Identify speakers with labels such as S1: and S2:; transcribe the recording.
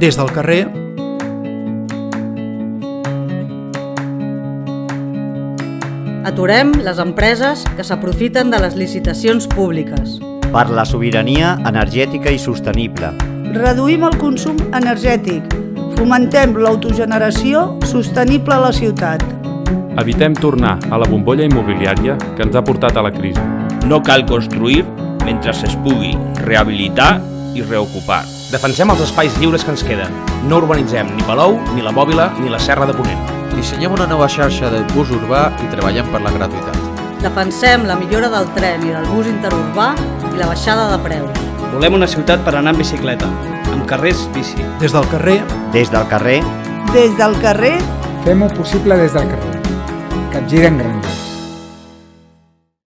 S1: Des del carrer
S2: Aturem les empreses que s'aprofiten de les licitacions públiques.
S3: Per la sobirania energètica i sostenible.
S4: Reduïm el consum energètic. Fomentem l'autogeneració sostenible a la ciutat.
S5: Evitem tornar a la bombolla immobiliària que ens ha portat a la crisi.
S6: No cal construir mentre es pugui rehabilitar i reocupar.
S7: Defensem els espais lliures que ens queden. No urbanitzem ni Palou, ni la Mòbila, ni la Serra de Ponent.
S8: Dissenyem una nova xarxa de bus urbà i treballem per la gratuïtat.
S2: Defensem la millora del tren i del bus interurbà i la baixada de preus.
S9: Volem una ciutat per anar en bicicleta, amb carrers bici.
S1: Des del carrer
S3: Des del carrer
S4: Des del carrer
S10: Fem-ho possible des del carrer. Capgiren Granollers.